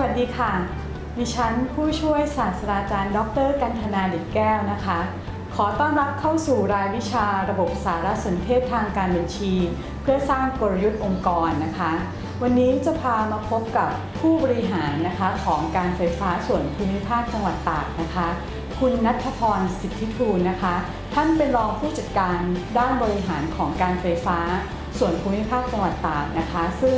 วัสดีค่ะ ดิฉันผู้ช่วยศาสตราจารย์ ดร กันธนาเด็ดแก้วนะคะ ขอต้อนรับเข้าสู่รายวิชาระบบสารสนเทศทางการบัญชี เพื่อสร้างกลยุทธ์องค์กรนะคะ วันนี้จะพามาพบกับผู้บริหารนะคะของการไฟฟ้าส่วนภูมิภาคจังหวัดตากนะคะ คุณนัทพรสิทธิทูลนะคะ ท่านเป็นรองผู้จัดการด้านบริหารของการไฟฟ้าส่วนภูมิภาคจังหวัดตากนะคะ ซึ่ง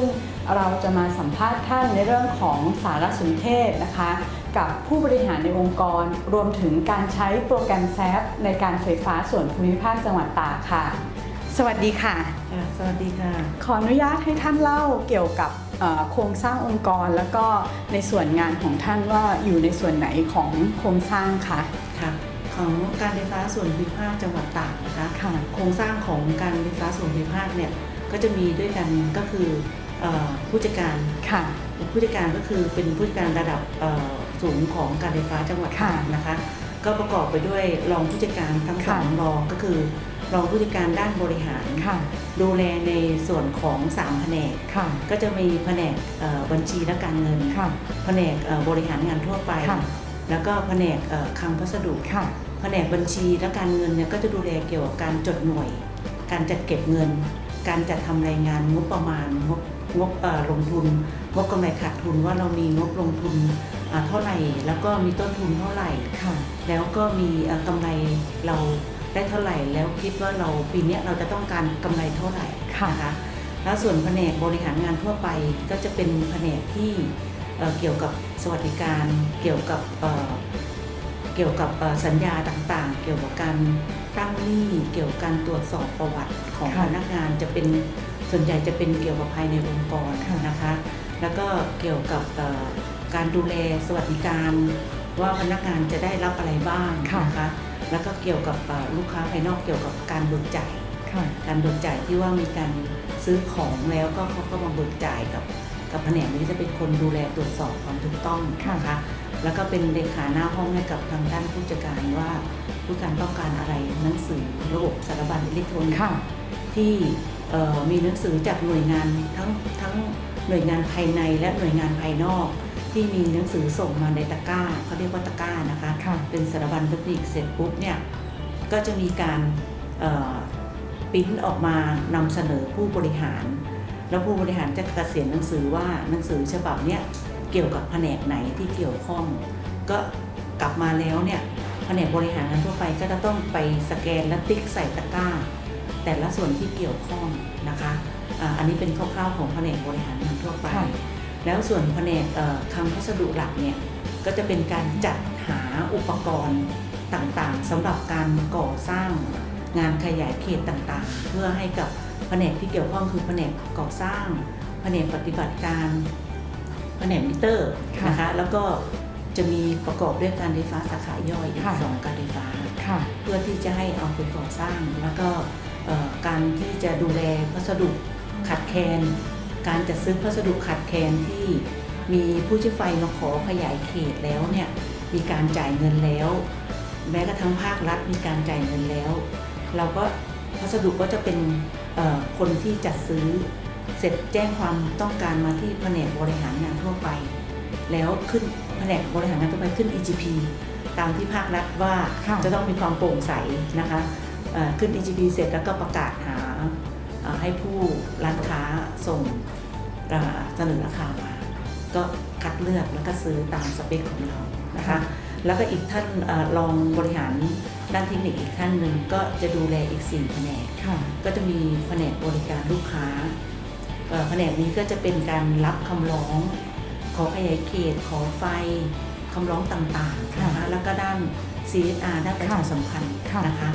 เราจะมาสัมภาษณ์ท่านในเรื่องของสารสนเทศนะคะ กับผู้บริหารในองค์กร รวมถึงการใช้โปรแกรมแซฟในการไฟฟ้าส่วนภูมิภาคจังหวัดตากค่ะ สวัสดีค่ะค่ะสวัสดีค่ะ ขออนุญาตให้ท่านเล่าเกี่ยวกับเอ่อโครงสร้างองค์กร แล้วก็ในส่วนงานของท่านว่าอยู่ในส่วนไหนของโครงสร้างคะค่ะของการไฟฟ้าส่วนภูมิภาคจังหวัดตากนะคะค่ะโครงสร้างของการไฟฟ้าส่วนภูมิภาคเนี่ยก็จะมีด้วยกันก็คือเอ่อ ผู้จัดการค่ะผู้จัดการก็คือเป็นผู้จัดการระดับเอ่อสูงของการไฟฟ้าจังหวัดค่ะตากนะคะ ก็ประกอบไปด้วยรองผู้จัดการทั้งสองค่ะรองก็คือรองผู้จัดการด้านบริหารค่ะดูแลในส่วนของสามแผนกค่ะก็จะมีแผนกเอ่อบัญชีและการเงินค่ะแผนกเอ่อบริหารงานทั่วไปค่ะแล้วก็แผนกเอ่อคลังพัสดุค่ะแผนกบัญชีและการเงินเนี่ยก็จะดูแลเกี่ยวกับการจดหน่วย การจัดเก็บเงิน การจัดทำรายงานงบประมาณงบ งบเอ่อลงทุนงบกำไรขาดทุนว่าเรามีงบลงทุนอ่าเท่าไหร่ แล้วก็มีต้นทุนเท่าไหร่ค่ะแล้วก็มีเอ่อกำไรเราได้เท่าไหร่ แล้วคิดว่าเราปีเนี้ยเราจะต้องการกำไรเท่าไหร่ค่ะนะคะแล้วส่วนแผนกบริหารงานทั่วไปก็จะเป็นแผนกที่เอ่อเกี่ยวกับสวัสดิการ เกี่ยวกับเอ่อเกี่ยวกับเอ่อสัญญาต่างๆ เกี่ยวกับการตั้งหนี้เกี่ยวกับการตรวจสอบประวัติของค่ะพนักงานจะเป็น ส่วนใหญ่จะเป็นเกี่ยวกับภายในองค์กรค่ะนะคะ แล้วก็เกี่ยวกับเอ่อการดูแลสวัสดิการ ว่าพนักงานจะได้รับอะไรบ้างค่ะนะคะ แล้วก็เกี่ยวกับเอ่อลูกค้าภายนอกเกี่ยวกับการเบิกจ่ายค่ะการเบิกจ่ายที่ว่ามีการซื้อของแล้วก็เขาก็มาเบิกจ่ายกับกับแผนกนี้จะเป็นคนดูแลตรวจสอบความถูกต้องค่ะนะคะ แล้วก็เป็นเลขาหน้าห้องให้กับทางด้านผู้จัดการว่าผู้การต้องการอะไรหนังสือระบบสารบัญอิเล็กทรอนิกส์ค่ะที่เอ่อ มีหนังสือจากหน่วยงานทั้งทั้งหน่วยงานภายในและหน่วยงานภายนอก ที่มีหนังสือส่งมาในตะกร้าเขาเรียกว่าตะกร้านะคะค่ะเป็นสารบัญเทคนิคเสร็จปุ๊บเนี่ยก็จะมีการเอ่อปริ้นออกมานำเสนอผู้บริหาร แล้วผู้บริหารจะเกษียณหนังสือว่าหนังสือฉบับเนี้ยเกี่ยวกับแผนกไหนที่เกี่ยวข้อง ก็กลับมาแล้วเนี่ยแผนกบริหารงานทั่วไปก็จะต้องไปสแกนและติ๊กใส่ตะกร้า แต่ละส่วนที่เกี่ยวข้องนะคะอ่าอันนี้เป็นคร่าวๆของแผนกบริหารงานทั่วไปค่ะแล้วส่วนแผนกเอ่อคลังพัสดุหลักเนี่ยก็จะเป็นการจัดหาอุปกรณ์ต่างๆสำหรับการก่อสร้างงานขยายเขตต่างๆ เพื่อให้กับแผนกที่เกี่ยวข้องคือแผนกก่อสร้างแผนกปฏิบัติการแผนกมิเตอร์ค่ะนะคะแล้วก็จะมีประกอบด้วยการไฟฟ้าสาขาย่อยอีกค่ะสองการไฟฟ้าค่ะเพื่อที่จะให้เอาไปก่อสร้างแล้วก็เอ่อ การที่จะดูแลพัสดุขาดแคลน การจัดซื้อพัสดุขาดแคลนที่มีผู้ใช้ไฟมาขอขยายเขตแล้วเนี่ยมีการจ่ายเงินแล้ว แม้กระทั่งภาครัฐมีการจ่ายเงินแล้ว เราก็พัสดุก็จะเป็นเอ่อคนที่จัดซื้อเสร็จแจ้งความต้องการมาที่แผนกบริหารงานทั่วไป แล้วขึ้นแผนกบริหารงานทั่วไปขึ้น EGP ตามที่ภาครัฐว่าค่ะจะต้องมีความโปร่งใสนะคะเอ่อ ขึ้น EGP เสร็จแล้วก็ประกาศหาเอ่อให้ผู้ร้านค้าส่งเอ่อเสนอราคามาก็คัดเลือกแล้วก็ซื้อตามสเปคของเรานะคะแล้วก็อีกท่านเออรองบริหารด้านเทคนิคอีกท่านหนึ่งก็จะดูแลอีก4แผนกค่ะก็จะมีแผนกบริการลูกค้าเอ่อแผนกนี้ก็จะเป็นการรับคำร้อง ขอขยายเขต ขอไฟคำร้องต่างๆนะคะแล้วก็ด้าน CSR ด้านประชาสัมพันธ์ค่ะนะคะ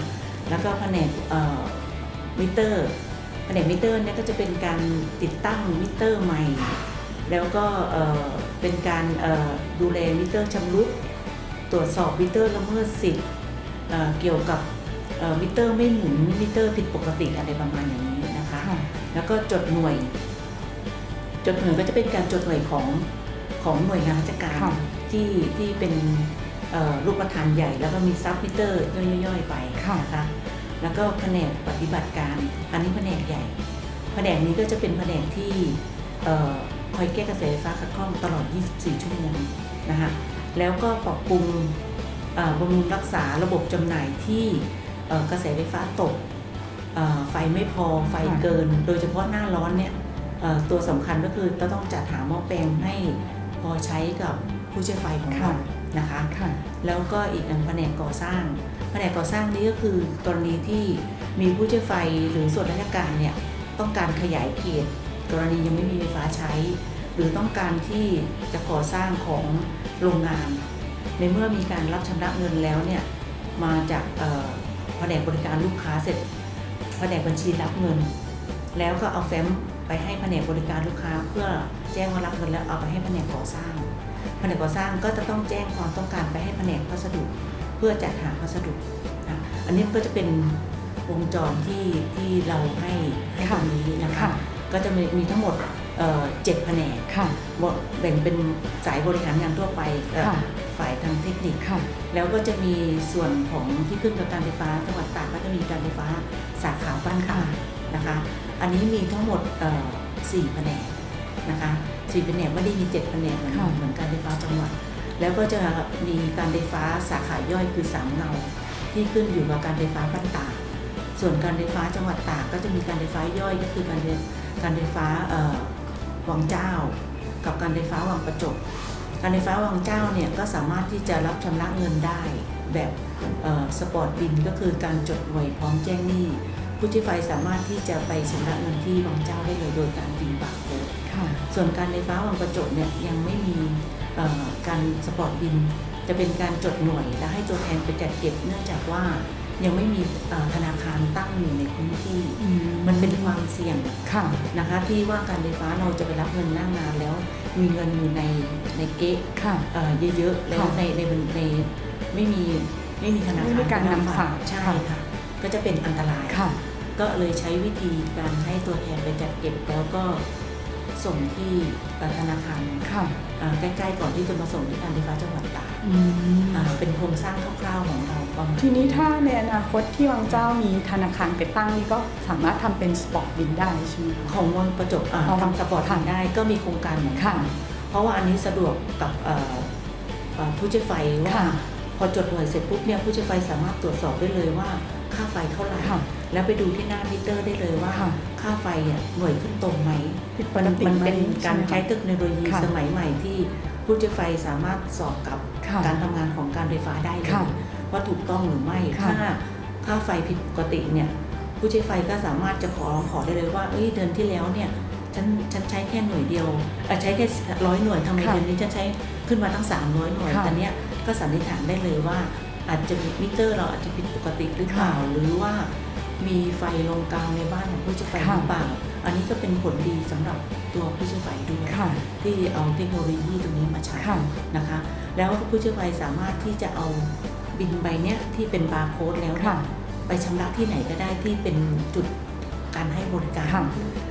แล้วก็แผนกเอ่อมิเตอร์แผนกมิเตอร์เนี่ยก็จะเป็นการติดตั้งมิเตอร์ใหม่ แล้วก็เอ่อเป็นการเอ่อดูแลมิเตอร์ชำรุดตรวจสอบมิเตอร์ละเมิดสิทธิ์เอ่อเกี่ยวกับเอ่อมิเตอร์ไม่หมุนมิเตอร์ผิดปกติอะไรประมาณอย่างนี้นะคะค่ะแล้วก็จดหน่วย จดหน่วยก็จะเป็นการจดหน่วยของของหน่วยงานราชการค่ะที่ที่เป็น เอ่อรูปธรรมใหญ่ แล้วก็มี sub มิเตอร์ย่อยๆไปค่ะนะคะแล้วก็แผนกปฏิบัติการ อันนี้แผนกใหญ่ แผนกนี้ก็จะเป็นแผนกที่เอ่อคอยแก้กระแสไฟฟ้าขัดข้องตลอด 24 ชั่วโมงนะคะแล้วก็ปรับปรุงเอ่อบำรุงรักษาระบบจำหน่ายที่เอ่อกระแสไฟฟ้าตกเอ่อไฟไม่พอไฟเกิน โดยเฉพาะหน้าร้อนเนี่ยเอ่อตัวสำคัญก็คือจะต้องจัดหาหม้อแปลงให้พอใช้กับผู้ใช้ไฟของเรานะคะค่ะ แล้วก็อีกอันแผนกก่อสร้าง แผนกก่อสร้างนี้ก็คือกรณีที่มีผู้ใช้ไฟหรือส่วนราชการเนี่ยต้องการขยายเขตกรณียังไม่มีไฟฟ้าใช้ หรือต้องการที่จะก่อสร้างของโรงงาน ในเมื่อมีการรับชำระเงินแล้วเนี่ยมาจากแผนกบริการลูกค้าเสร็จแผนกบัญชีรับเงิน แล้วก็เอาแฟ้มไปให้แผนกบริการลูกค้า เพื่อแจ้งว่ารับเงินแล้วเอาไปให้แผนกก่อสร้าง แผนกก่อสร้างก็จะต้องแจ้งความต้องการไปให้แผนกพัสดุ เพื่อจัดหาพัสดุนะอันนี้ก็จะเป็นวงจรที่ที่เราให้ให้ตรงนี้นะคะค่ะก็จะมีมีทั้งหมดเอ่อเจ็ดแผนกค่ะแบ่งเป็นสายบริหารงานทั่วไปเอ่อค่ะฝ่ายทางเทคนิคค่ะแล้วก็จะมีส่วนของที่ขึ้นกับการไฟฟ้าจังหวัดตากก็จะมีการไฟฟ้าสาขาบ้านค่านะคะ อันนี้มีทั้งหมดเอ่อสี่แผนก นะคะสี่แผนกไม่ได้มีเจ็ดแผนกเหมือนค่ะเหมือนการไฟฟ้าจังหวัด แล้วก็จะมีการไฟฟ้าสาขาย่อยคือสามเงาที่ขึ้นอยู่กับการไฟฟ้าบ้านตากส่วนการไฟฟ้าจังหวัดตากก็จะมีการไฟฟ้าย่อยก็คือการไฟการไฟฟ้าเอ่อวังเจ้า กับการไฟฟ้าวังประจบการไฟฟ้าวังเจ้าเนี่ยก็สามารถที่จะรับชำระเงินได้แบบ spot bill ก็คือการจดหน่วยพร้อมแจ้งหนี้ผู้ใช้ไฟสามารถที่จะไปชำระเงินที่วังเจ้าได้เลยโดยการยิงบาร์โค้ดค่ะ ส่วนการไฟฟ้าวังประจบเนี่ยยังไม่มีเอ่อการ spot bill จะเป็นการจดหน่วย และให้ตัวแทนไปจัดเก็บเนื่องจากว่ายังไม่มีเอ่อธนาคารตั้งอยู่ในพื้นที่ มันเป็นความเสี่ยงค่ะนะคะที่ว่าการไฟฟ้าเราจะไปรับเงินหน้างานแล้ว มีเงินอยู่ในในเก๊ะค่ะเอ่อเยอะๆแล้วค่ะในในในในไม่มีไม่มีธนาไม่คารมีการนำฝากใช่ค่ะค่ะ ก็จะเป็นอันตรายค่ะ ก็เลยใช้วิธีการให้ตัวแทนไปจัดเก็บแล้วก็ ส่งที่ธนาคารค่ะอ่าใกล้ๆก่อนที่จะมาส่งที่การไฟฟ้าจังหวัดตากอืมอ่าเป็นโครงสร้างคร่าวๆของเราประมาณทีนี้ถ้าในอนาคตที่วังเจ้ามีธนาคารไปตั้งนี่ก็สามารถทำเป็นสปอร์ตบินได้ใช่ไหมคะของวังประจบอ่าอ๋อทำสปอร์ตทันได้ก็มีโครงการเหมือนกัค่ะนเพราะว่าอันนี้สะดวกกับเอ่อเอ่อผู้ใช้ไฟว่าค่ะ พอจดหน่วยเสร็จปุ๊บเนี่ยผู้ใช้ไฟสามารถตรวจสอบได้เลยว่าค่าไฟเท่าไหร่ค่ะแล้วไปดูที่หน้ามิเตอร์ได้เลยว่าค่ะค่าไฟเนี่ยหน่วยขึ้นตรงไหมผิดปมันกติมันไหมเป็นการใช้ช่ไหมเทคโนโลยีค่ะสมัยใหม่ที่ผู้ใช้ไฟสามารถสอบกับค่ะการทำงานของการไฟฟ้าได้เลยค่ะว่าถูกต้องหรือไม่ค่ะ ถ้าค่าไฟผิดปกติเนี่ยผู้ใช้ไฟก็สามารถจะขอขอได้เลยว่าเอ้ยเดือนที่แล้วเนี่ยฉันฉันใช้แค่หน่วยเดียวเอ่อใช้แค่ร้อยหน่วยทำไมค่ะเดือนนี้ฉันใช้ขึ้นมาตั้ง300หน่วยค่ะ แต่เนี้ย ก็สันนิษฐานได้เลยว่า อาจจะมีมิเตอร์เราอาจจะผิดปกติหรือเปล่าค่ะหรือว่ามีไฟลงกลางในบ้านของผู้ใช้ไฟหค่ะรือเปล่า อันนี้ก็เป็นผลดีสำหรับตัวผู้ใช้ไฟด้วยค่ะที่เอาเทคโนโลยีตรงนี้มาใช้ค่ะนะคะ แล้วผู้ใช้ไฟสามารถที่จะเอาบินใบเนี้ยที่เป็นบาร์โค้ดแล้วเนี่ยค่ะไปชำระที่ไหนก็ได้ที่เป็นจุดการให้บริการค่ะ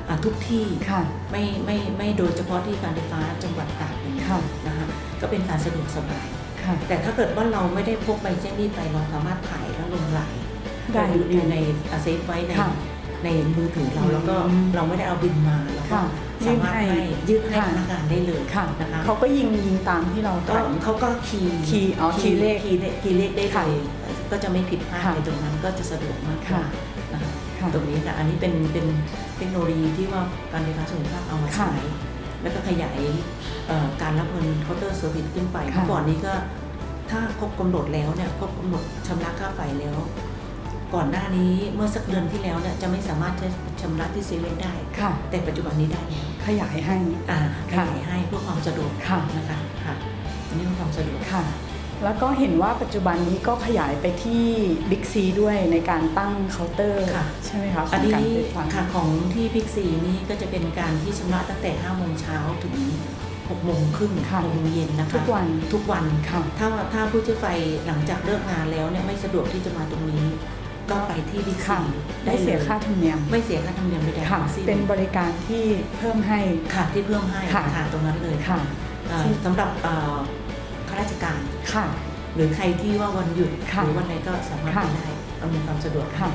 อ่าทุกที่ค่ะไม่ไม่ไม่โดยเฉพาะที่การไฟฟ้าจังหวัดตากอย่างนี้ค่ะนะคะก็เป็นการสะดวกสบายค่ะ แต่ถ้าเกิดว่าเราไม่ได้พกใบแจ้งหนี้ไปเราสามารถถ่ายแล้วลงไลน์ได้อยู่อยู่ใน save ไว้ในค่ะในมือถือเราอืมแล้วก็เราไม่ได้เอาบิลมาเราก็ค่ะสามารถยื่นให้ให้ยื่นให้ค่ะพนักงานได้เลยค่ะนะคะเขาก็ยิงยิงตามที่เราก็ถ่ายเขาก็ key key อ๋อ key เลข key เลข key เลขได้เลยค่ะก็จะไม่ผิดพลาดค่ะในตรงนั้นก็จะสะดวกมากกค่ะว่านะคะค่ะตรงนี้ค่ะอันนี้เป็นเป็นเทคโนโลยีที่ว่าการไฟฟ้าส่วนภาคเอามาค่ะใช้ แล้วก็ขยายเอ่อการรับเงินเคาน์เตอร์เซอร์วิสขึ้นไปค่ะเมื่อก่อนนี้ก็ถ้าครบกำหนดแล้วเนี่ยครบกำหนดชำระค่าไฟแล้ว ก่อนหน้านี้เมื่อสักเดือนที่แล้วเนี่ยจะไม่สามารถจะชำระที่เซเว่นได้ค่ะแต่ปัจจุบันนี้ได้แล้วขยายให้อ่าขค่ะยายให้เพื่อความสะดวกค่ะนะคะค่ะอันนี้เพื่อความสะดวกค่ะ แล้วก็เห็นว่าปัจจุบันนี้ก็ขยายไปที่บิ๊กซีด้วยในการตั้งเคาน์เตอร์ค่ะใช่ไหมคะอันนี้ของการไฟฟ้าค่ะของที่บิ๊กซีนี่ก็จะเป็นการที่ชำระตั้งแต่5โมงเช้าถึง6โมงครึ่งค่ะ6โมงเย็นนะคะทุกวันทุกวันค่ะถ้าถ้าผู้ใช้ไฟหลังจากเลิกงานแล้วเนี่ยไม่สะดวกที่จะมาตรงนี้ ก็ไปที่บิ๊กซีได้ค่ะเสียค่าธรรมเนียม ไม่เสียค่าธรรมเนียมใดๆค่ะทั้งสิ้นเป็นบริการที่เพิ่มให้ค่ะที่เพิ่มให้ค่ะค่ะตรงนั้นเลยค่ะอ่าสำหรับเอ่อ ข้าราชการค่ะ หรือใครที่ว่าวันหยุดค่ะหรือวันไหนก็สามารถค่ะไปได้อำนวยความสะดวกค่ะ